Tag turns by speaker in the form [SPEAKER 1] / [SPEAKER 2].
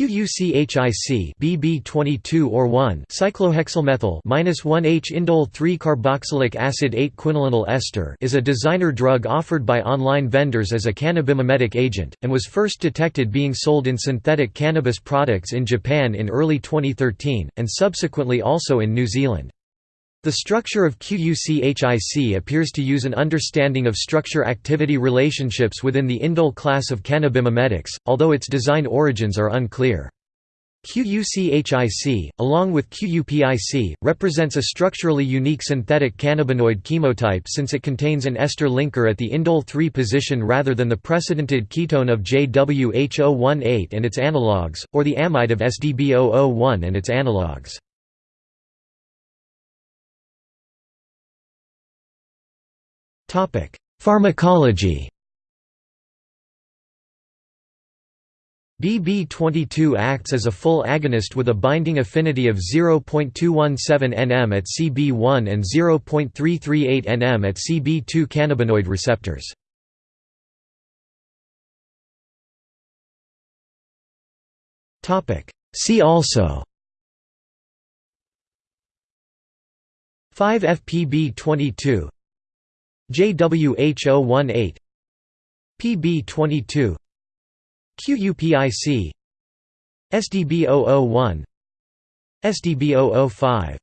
[SPEAKER 1] QUCHIC BB22 or 1 cyclohexylmethyl minus 1H indole 3 carboxylic acid 8 quinolinol ester is a designer drug offered by online vendors as a cannabimimetic agent, and was first detected being sold in synthetic cannabis products in Japan in early 2013, and subsequently also in New Zealand. The structure of QUCHIC appears to use an understanding of structure-activity relationships within the indole class of cannabimimetics, although its design origins are unclear. QUCHIC, along with QUPIC, represents a structurally unique synthetic cannabinoid chemotype since it contains an ester linker at the indole 3 position rather than the precedented ketone of JWH018 and its analogues, or the amide of SDB001 and its analogues. Pharmacology BB22 acts as a full agonist with a binding affinity of 0.217 nm at CB1 and 0.338 nm at CB2 cannabinoid receptors. See also 5-FPB22 JWH018 PB22 QUPIC SDB001 SDB005